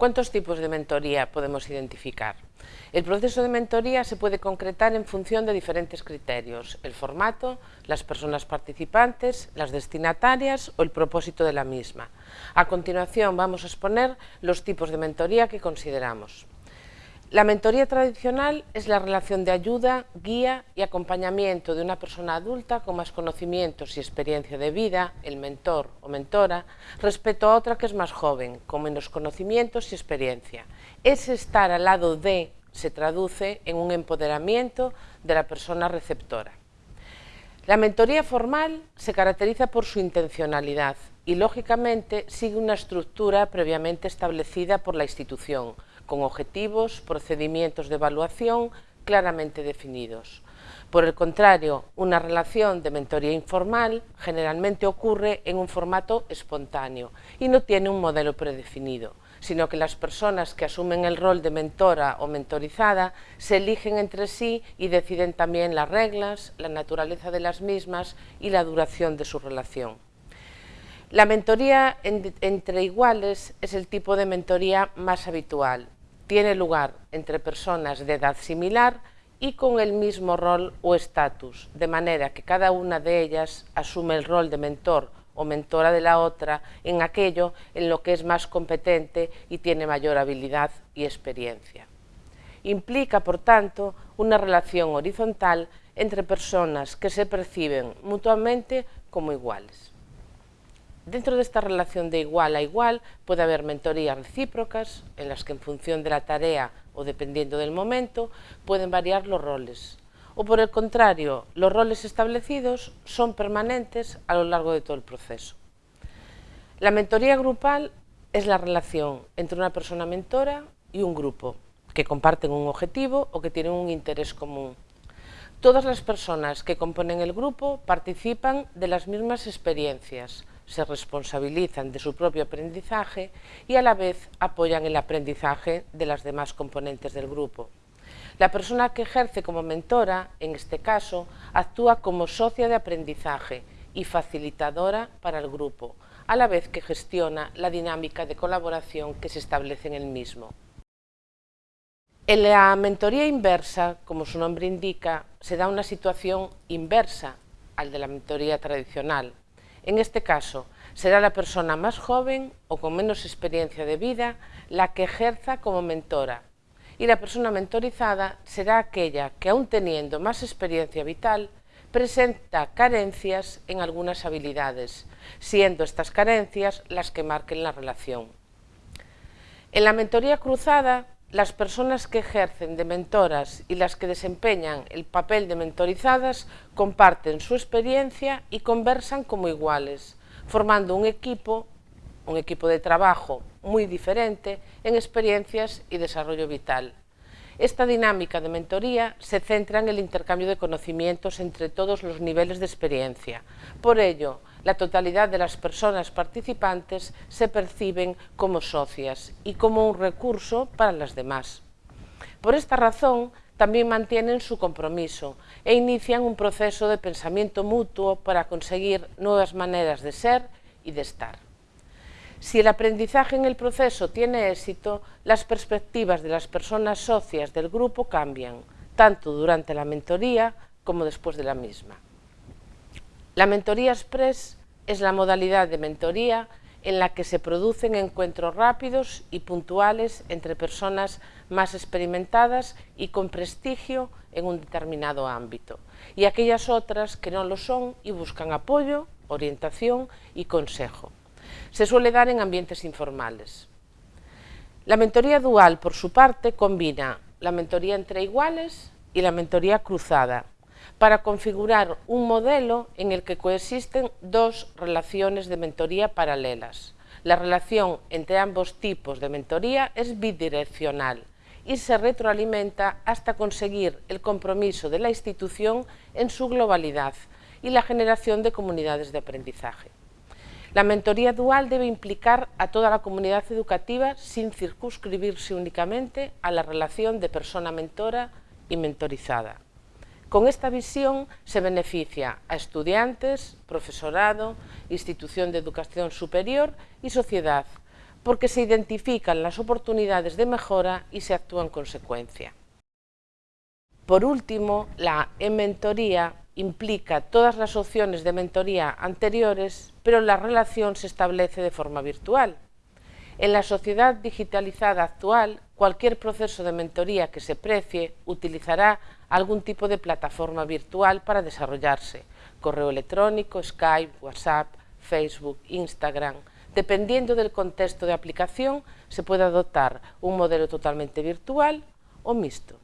¿Cuántos tipos de mentoría podemos identificar? El proceso de mentoría se puede concretar en función de diferentes criterios, el formato, las personas participantes, las destinatarias o el propósito de la misma. A continuación vamos a exponer los tipos de mentoría que consideramos. La mentoría tradicional es la relación de ayuda, guía y acompañamiento de una persona adulta con más conocimientos y experiencia de vida, el mentor o mentora, respecto a otra que es más joven, con menos conocimientos y experiencia. Ese estar al lado de se traduce en un empoderamiento de la persona receptora. La mentoría formal se caracteriza por su intencionalidad y, lógicamente, sigue una estructura previamente establecida por la institución, con objetivos, procedimientos de evaluación claramente definidos. Por el contrario, una relación de mentoría informal generalmente ocurre en un formato espontáneo y no tiene un modelo predefinido, sino que las personas que asumen el rol de mentora o mentorizada se eligen entre sí y deciden también las reglas, la naturaleza de las mismas y la duración de su relación. La mentoría entre iguales es el tipo de mentoría más habitual tiene lugar entre personas de edad similar y con el mismo rol o estatus, de manera que cada una de ellas asume el rol de mentor o mentora de la otra en aquello en lo que es más competente y tiene mayor habilidad y experiencia. Implica, por tanto, una relación horizontal entre personas que se perciben mutuamente como iguales. Dentro de esta relación de igual a igual puede haber mentorías recíprocas en las que en función de la tarea o dependiendo del momento pueden variar los roles. O por el contrario, los roles establecidos son permanentes a lo largo de todo el proceso. La mentoría grupal es la relación entre una persona mentora y un grupo que comparten un objetivo o que tienen un interés común. Todas las personas que componen el grupo participan de las mismas experiencias, se responsabilizan de su propio aprendizaje y a la vez apoyan el aprendizaje de las demás componentes del grupo. La persona que ejerce como mentora, en este caso, actúa como socia de aprendizaje y facilitadora para el grupo, a la vez que gestiona la dinámica de colaboración que se establece en el mismo. En la mentoría inversa, como su nombre indica, se da una situación inversa al de la mentoría tradicional, en este caso, será la persona más joven o con menos experiencia de vida la que ejerza como mentora y la persona mentorizada será aquella que, aun teniendo más experiencia vital, presenta carencias en algunas habilidades, siendo estas carencias las que marquen la relación. En la mentoría cruzada, las personas que ejercen de mentoras y las que desempeñan el papel de mentorizadas comparten su experiencia y conversan como iguales, formando un equipo, un equipo de trabajo muy diferente en experiencias y desarrollo vital. Esta dinámica de mentoría se centra en el intercambio de conocimientos entre todos los niveles de experiencia. Por ello, la totalidad de las personas participantes se perciben como socias y como un recurso para las demás. Por esta razón, también mantienen su compromiso e inician un proceso de pensamiento mutuo para conseguir nuevas maneras de ser y de estar. Si el aprendizaje en el proceso tiene éxito, las perspectivas de las personas socias del grupo cambian, tanto durante la mentoría como después de la misma. La mentoría express es la modalidad de mentoría en la que se producen encuentros rápidos y puntuales entre personas más experimentadas y con prestigio en un determinado ámbito, y aquellas otras que no lo son y buscan apoyo, orientación y consejo. Se suele dar en ambientes informales. La mentoría dual, por su parte, combina la mentoría entre iguales y la mentoría cruzada, para configurar un modelo en el que coexisten dos relaciones de mentoría paralelas. La relación entre ambos tipos de mentoría es bidireccional y se retroalimenta hasta conseguir el compromiso de la institución en su globalidad y la generación de comunidades de aprendizaje. La mentoría dual debe implicar a toda la comunidad educativa sin circunscribirse únicamente a la relación de persona mentora y mentorizada. Con esta visión se beneficia a estudiantes, profesorado, institución de educación superior y sociedad, porque se identifican las oportunidades de mejora y se actúa en consecuencia. Por último, la e-mentoría implica todas las opciones de mentoría anteriores, pero la relación se establece de forma virtual. En la sociedad digitalizada actual, cualquier proceso de mentoría que se precie utilizará algún tipo de plataforma virtual para desarrollarse, correo electrónico, Skype, WhatsApp, Facebook, Instagram. Dependiendo del contexto de aplicación, se puede adoptar un modelo totalmente virtual o mixto.